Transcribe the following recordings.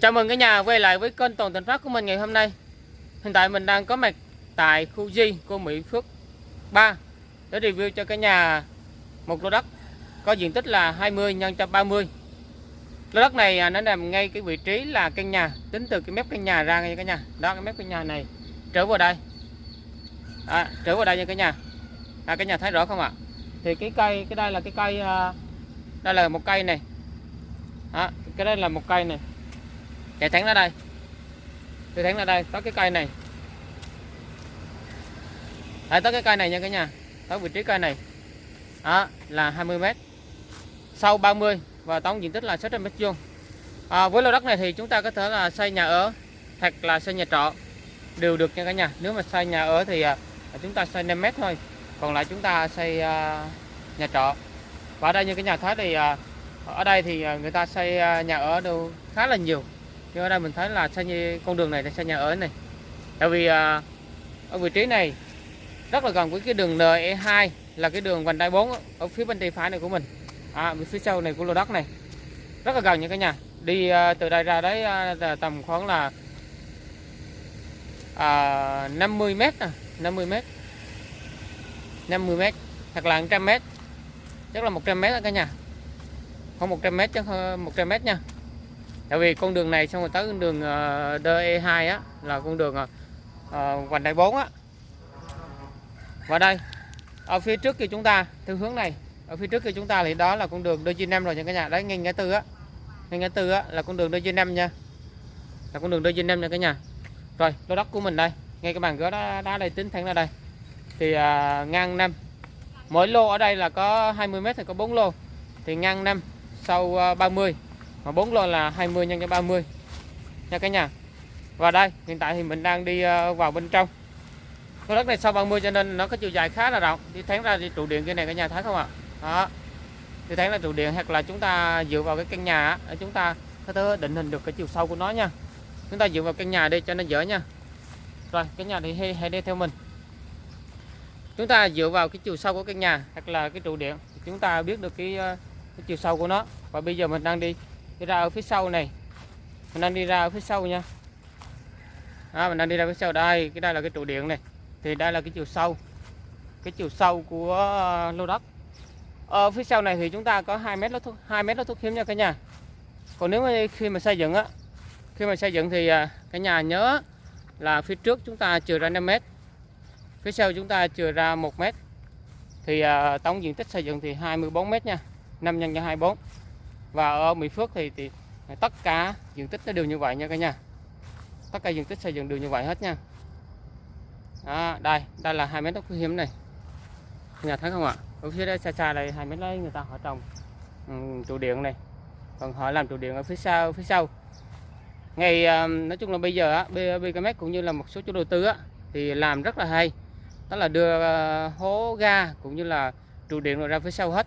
Chào mừng cả nhà quay lại với kênh Toàn Thành Phát của mình ngày hôm nay. Hiện tại mình đang có mặt tại khu Di của Mỹ Phước 3 Để review cho cả nhà một lô đất có diện tích là 20 x 130 Lô đất này à, nó nằm ngay cái vị trí là căn nhà Tính từ cái mép căn nhà ra nha cả nhà. Đó cái mép căn nhà này trở vào đây. À, Trở vào đây nha cả nhà. À, Cả nhà thấy rõ không ạ? Thì cái cây, cái đây là cái cây à, Đây là một cây này. À, Cái đây là một cây này chạy thẳng ra đây. Chạy thẳng ra đây. Tới cái cây này. Đấy, tới cái cây này nha cả nhà. Tới vị trí cây này. Đó là 20 m sau 30 và tổng diện tích là 600 m vuông. À, với lô đất này thì chúng ta có thể là xây nhà ở hoặc là xây nhà trọ đều được nha cả nhà. Nếu mà xây nhà ở thì à, chúng ta xây 5 m thôi. Còn lại chúng ta xây à, nhà trọ. Và ở đây như cái nhà thái thì à, ở đây thì à, người ta xây à, nhà ở đâu khá là nhiều nhưng ở đây mình thấy là xây như con đường này là xây nhà ở này. Tại vì à, ở vị trí này rất là gần với cái đường NE2 là cái đường vành đai 4 ở phía bên tay phải này của mình. À, phía sau này của lô đất này. Rất là gần nha cả nhà. Đi à, từ đây ra đấy à, tầm khoảng là à, 50 mét à, 50 mét. 50 mét hoặc là 100 mét. Chắc là 100 mét đó cả nhà. Không 100 mét chứ 100 mét nha tại vì con đường này xong rồi tới con đường ờ, DE2 á là con đường uh, vành đai 4 á. Và đây ở phía trước kia chúng ta theo hướng này ở phía trước kia chúng ta thì đó là con đường DG5 rồi nha cả nhà. Đấy ngay ngã tư á ngay ngã tư á là con đường DG5 nha. Là con đường DG5 nha cả nhà. Rồi lô đất của mình đây ngay cái bàn gỡ đá, đá đây tính thẳng ra đây. Thì uh, ngang năm mỗi lô ở đây là có 20m thì có 4 lô. Thì ngang năm sau 30 mà bốn lô là 20 nhân cho 30 nha cả nhà. Và đây hiện tại thì mình đang đi ờ, vào bên trong. Cái đất này sau 30 cho nên nó có chiều dài khá là rộng. Đi thắng ra đi trụ điện kia này cả nhà thấy không ạ? Đó. Đi thắng ra trụ điện hoặc là chúng ta dựa vào cái căn nhà để chúng ta có thể định hình được cái chiều sâu của nó nha. Chúng ta dựa vào căn nhà đi cho nó dễ nha. Rồi cái nhà thì hãy, hãy đi theo mình. Chúng ta dựa vào cái chiều sâu của căn nhà hoặc là cái trụ điện chúng ta biết được cái, ờ, cái chiều sâu của nó. Và bây giờ mình đang đi đi ra ở phía sau này. Mình đang đi ra ở phía sau nha. À, mình đang đi ra phía sau. Đây cái đây là cái trụ điện này. Thì đây là cái chiều sâu. Cái chiều sâu của ờ, lô đất. Ở phía sau này thì chúng ta có 2 mét lót thuốc 2 mét lót thuốc hiếm nha cả nhà. Còn nếu mà khi mà xây dựng á khi mà xây dựng thì à, cả nhà nhớ là phía trước chúng ta chừa ra 5 mét. Phía sau chúng ta chừa ra 1 mét. Thì à, tổng diện tích xây dựng thì 24 mét nha. 5 nhân cho 24 và ở Mỹ Phước thì, thì tất cả diện tích nó đều như vậy nha cả nhà. Tất cả diện tích xây dựng đều như vậy hết nha. Đó, đây đây là hai mét đất quý hiếm này. Nhà thấy không ạ? Ở phía đây xa xa đây hai mét đấy người ta họ trồng ừ, trụ điện này. Còn họ làm trụ điện ở phía sau phía sau. Ngày ờ, nói chung là bây giờ á BKM cũng như là một số chủ đầu tư á thì làm rất là hay. Đó là đưa ờ, hố ga cũng như là trụ điện rồi ra phía sau hết.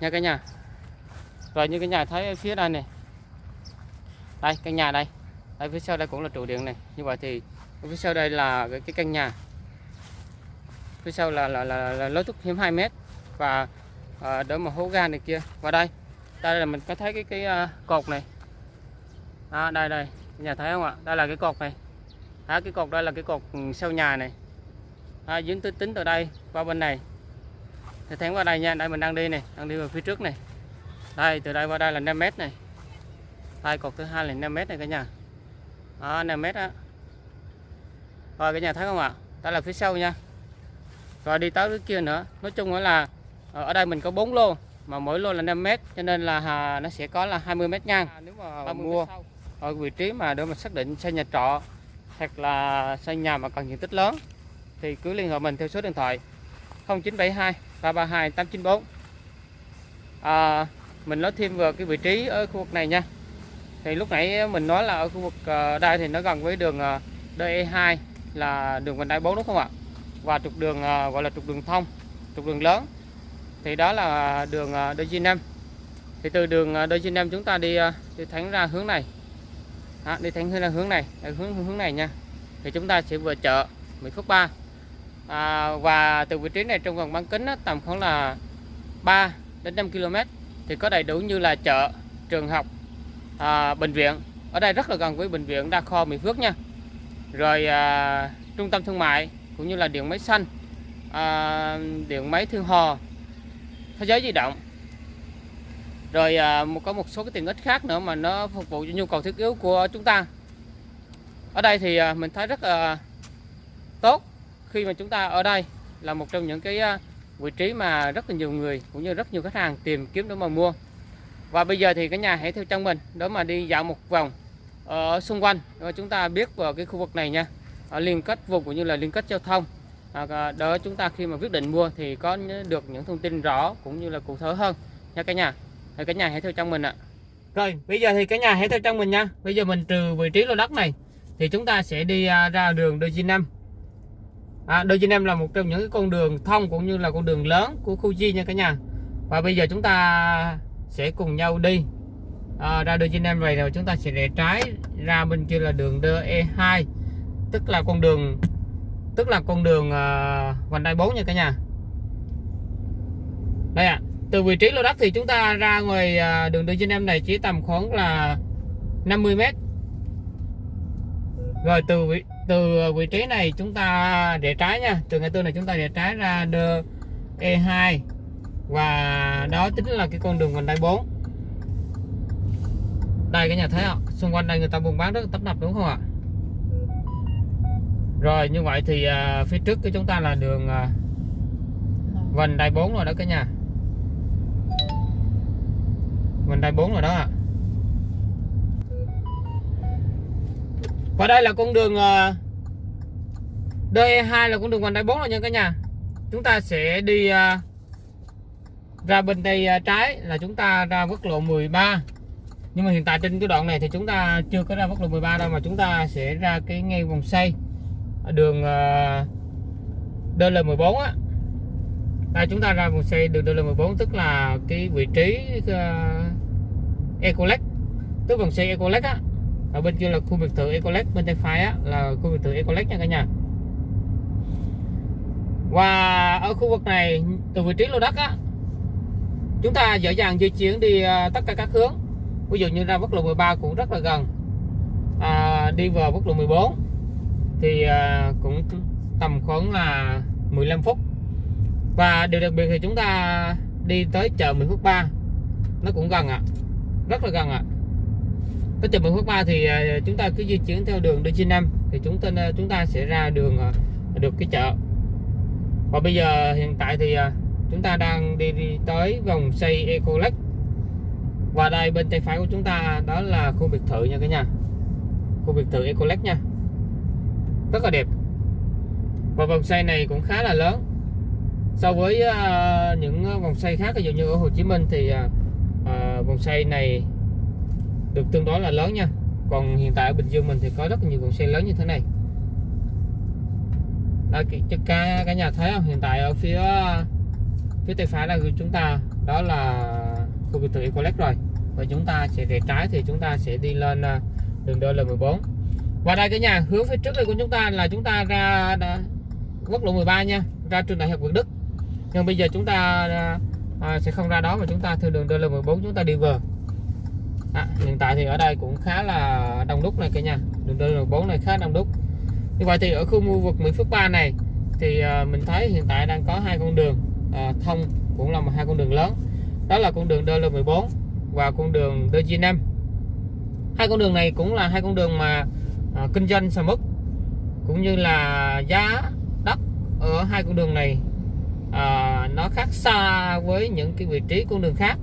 Nha cả nhà rồi như cái nhà thấy phía đây này. Đây căn nhà đây. Đây phía sau đây cũng là trụ điện này. Như vậy thì phía sau đây là cái, cái căn nhà. Phía sau là là, là, là lối thoát hiểm 2 mét và à, đỡ mà hố ga này kia. Và đây đây là mình có thấy cái cái uh, cột này. À, đây đây. Nhà thấy không ạ? Đây là cái cột này. À, cái cột đây là cái cột sau nhà này. À, dính tính tính từ đây qua bên này. Thì thẳng qua đây nha. Đây mình đang đi này đang đi về phía trước này đây từ đây qua đây là 5 mét này. Đây cột thứ hai là 5 mét này cả nhà. Đó 5 mét á. Rồi cả nhà thấy không ạ? Đây là phía sau nha. Rồi đi tới cái kia nữa. Nói chung là ở đây mình có 4 lô mà mỗi lô là 5 mét cho nên là à, nó sẽ có là 20 mét ngang. À, nếu mà mua ở vị trí mà để mà xác định xây nhà trọ hoặc là xây nhà mà cần diện tích lớn thì cứ liên hệ mình theo số điện thoại 0972 332 894 à, mình nói thêm về cái vị trí ở khu vực này nha. Thì lúc nãy mình nói là ở khu vực ờ, đây thì nó gần với đường ờ, DE2 là đường vành đai 4 đúng không ạ? Và trục đường ờ, gọi là trục đường thông trục đường lớn. Thì đó là đường DG5 thì từ đường DG5 chúng ta đi đi thẳng ra hướng này. À, đi thẳng ra hướng này hướng hướng này nha. Thì chúng ta sẽ vừa chợ Mỹ Phước 3 à, và từ vị trí này trong vòng bán kính đó, tầm khoảng là 3 đến 5 km thì có đầy đủ như là chợ trường học à, bệnh viện. Ở đây rất là gần với bệnh viện đa khoa Mỹ Phước nha. Rồi à, trung tâm thương mại cũng như là điện máy xanh à, điện máy thương hò thế giới di động. Rồi à, một có một số cái tiện ích khác nữa mà nó phục vụ cho nhu cầu thiết yếu của chúng ta. Ở đây thì à, mình thấy rất là tốt khi mà chúng ta ở đây là một trong những cái à, vị trí mà rất là nhiều người cũng như rất nhiều khách hàng tìm kiếm để mà mua. Và bây giờ thì cả nhà hãy theo chân mình đó mà đi dạo một vòng ở xung quanh. Và chúng ta biết vào cái khu vực này nha. Ở liên kết vùng cũng như là liên kết giao thông. À, à đó chúng ta khi mà quyết định mua thì có được những thông tin rõ cũng như là cụ thể hơn. Nha cả nhà. Thì cả nhà hãy theo chân mình ạ. Rồi bây giờ thì cả nhà hãy theo chân mình nha. Bây giờ mình trừ vị trí lô đất này thì chúng ta sẽ đi à, ra đường đôi G năm à, đôi G là một trong những con đường thông cũng như là con đường lớn của khu Di nha cả nhà. Và bây giờ chúng ta sẽ cùng nhau đi. À, ra đôi G em này rồi chúng ta sẽ rẽ trái ra bên kia là đường DE2 tức là con đường tức là con đường uh, vành đai 4 nha cả nhà. Đây ạ à, từ vị trí lô đất thì chúng ta ra ngoài uh, đường D em này chỉ tầm khoảng là 50 mét. Rồi từ vị từ vị trí này chúng ta rẽ trái nha. Từ ngã tư này chúng ta rẽ trái ra E2 và đó chính là cái con đường vành đai 4 đây cái nhà thấy không xung quanh đây người ta buôn bán rất tấp nập đúng không ạ? Rồi như vậy thì à, phía trước của chúng ta là đường à, vành đai 4 rồi đó cả nhà. Vành đai 4 rồi đó ạ. Và đây là con đường ờ, DE2 là con đường vành đai 4 rồi nha cả nhà. Chúng ta sẽ đi ờ, ra bên đây ờ, trái là chúng ta ra quốc lộ 13 nhưng mà hiện tại trên cái đoạn này thì chúng ta chưa có ra quốc lộ 13 đâu, mà chúng ta sẽ ra cái ngay vòng xoay đường DL14 á. Đây, chúng ta ra vòng xoay đường DL14 tức là cái vị trí Ecolex tức vòng xoay Ecolex á ở bên kia là khu biệt thự Ecolex bên tay phải á là khu biệt thự Ecolex nha cả nhà và ở khu vực này từ vị trí lô đất á chúng ta dễ dàng di chuyển đi à, tất cả các hướng ví dụ như ra quốc lộ 13 cũng rất là gần à, đi vào quốc lộ 14 thì à, cũng tầm khoảng là 15 phút và điều đặc biệt thì chúng ta đi tới chợ Mỹ Phước 3 nó cũng gần ạ à. rất là gần ạ à cái từ Mỹ Phước 3 thì à, chúng ta cứ di chuyển theo đường DC5 thì chúng ta à, chúng ta sẽ ra đường à, được cái chợ. Và bây giờ hiện tại thì chúng ta đang đi, đi tới vòng xây Ecolex và đây bên tay phải của chúng ta đó là khu biệt thự nha cả nhà. Khu biệt thự Ecolex nha. Rất là đẹp. Và vòng xoay này cũng khá là lớn. So với uh, những vòng xoay khác ví dụ như ở Hồ Chí Minh thì uh, vòng xoay này được tương đối là lớn nha. Còn hiện tại ở Bình Dương mình thì có rất nhiều vòng xe lớn như thế này. Đó, cả, cả nhà thấy không hiện tại ở phía phía tay phải là của chúng ta đó là khu biệt thự Ecolex rồi. Và chúng ta sẽ rẽ trái thì chúng ta sẽ đi lên à, đường DL14 và đây cả nhà hướng phía trước đây của chúng ta là chúng ta ra quốc lộ 13 nha ra trường đại học Việt Đức. Nhưng bây giờ chúng ta à, à sẽ không ra đó mà chúng ta theo đường DL14 chúng ta đi vừa à, hiện tại thì ở đây cũng khá là đông đúc này cả nhà. Đường DL14 này khá đông đúc. Như vậy thì ở khu khu vực Mỹ Phước 3 này thì à, mình thấy hiện tại đang có hai con đường à, thông cũng là một hai con đường lớn. Đó là con đường DL14 và con đường DG5 hai con đường này cũng là hai con đường mà à, kinh doanh sầm mức cũng như là giá đất ở hai con đường này à, nó khác xa với những cái vị trí con đường khác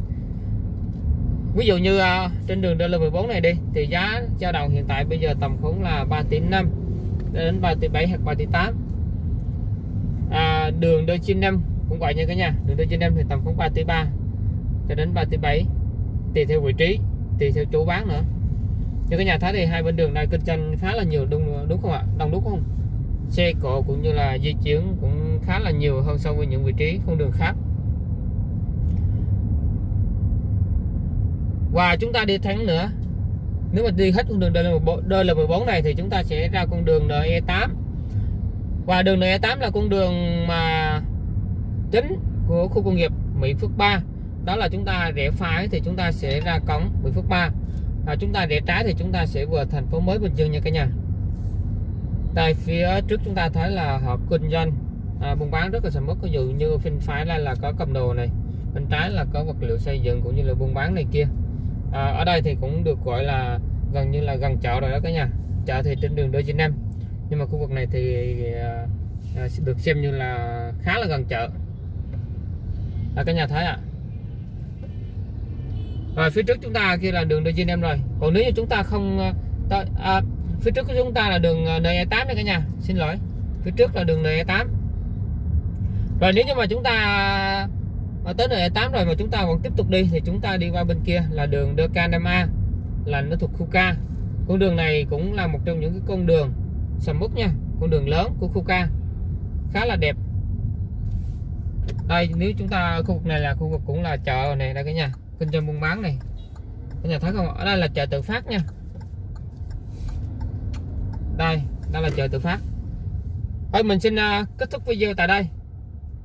ví dụ như à, trên đường DL14 này đi thì giá dao động hiện tại bây giờ tầm khoảng là 3 tỷ 5 đến 3 tỷ 7 hoặc 3 tỷ 8 à, đường D95 cũng vậy nha cả nhà đường D95 thì tầm khoảng 3 tỷ 3 cho đến 3 tỷ 7 tùy theo vị trí tùy theo chỗ bán nữa. Như cái nhà thấy thì hai bên đường này kinh doanh khá là nhiều đúng đúng không ạ? Đông đúc không? Xe cộ cũng như là di chuyển cũng khá là nhiều hơn so với những vị trí con đường khác. Và chúng ta đi thẳng nữa. Nếu mà đi hết con đường DL14 này thì chúng ta sẽ ra con đường NE8 và đường NE8 là con đường mà chính của khu công nghiệp Mỹ Phước 3 đó là chúng ta rẽ phải thì chúng ta sẽ ra cổng Mỹ Phước 3 và chúng ta để trái thì chúng ta sẽ vừa thành phố mới Bình Dương nha cả nhà. Tại phía trước chúng ta thấy là họ kinh doanh. À, buôn bán rất là sầm uất. Ví dụ như bên phải là là có cầm đồ này bên trái là có vật liệu xây dựng cũng như là buôn bán này kia à, ở đây thì cũng được gọi là gần như là gần chợ rồi đó cả nhà. Chợ thì trên đường đôi chín em nhưng mà khu vực này thì à, à, được xem như là khá là gần chợ. À, cả nhà thấy ạ. À. rồi phía trước chúng ta kia là đường đôi chín em rồi. Còn nếu như chúng ta không à, ta, à, phía trước của chúng ta là đường à, NE8 đây cả nhà. Xin lỗi. Phía trước là đường NE8 rồi nếu như mà chúng ta à, tới nơi 8 rồi mà chúng ta còn tiếp tục đi thì chúng ta đi qua bên kia là đường De Canama là nó thuộc khu K. Con đường này cũng là một trong những cái con đường sầm uất nha con đường lớn của khu K khá là đẹp. Đây nếu chúng ta khu vực này là khu vực cũng là chợ này đây cả nhà kinh doanh buôn bán này. Cả nhà thấy không ở đây là chợ tự phát nha. Đây đây là chợ tự phát. Thôi mình xin uh, kết thúc video tại đây.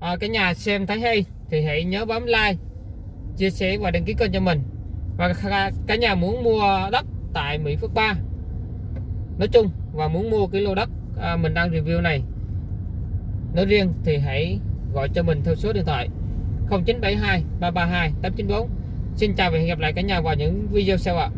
À, cả nhà xem thấy hay thì hãy nhớ bấm like chia sẻ và đăng ký kênh cho mình. Và cả nhà muốn mua đất tại Mỹ Phước 3 nói chung và muốn mua cái lô đất à, mình đang review này nói riêng thì hãy gọi cho mình theo số điện thoại 0972 332 894 Xin chào và hẹn gặp lại cả nhà vào những video sau ạ.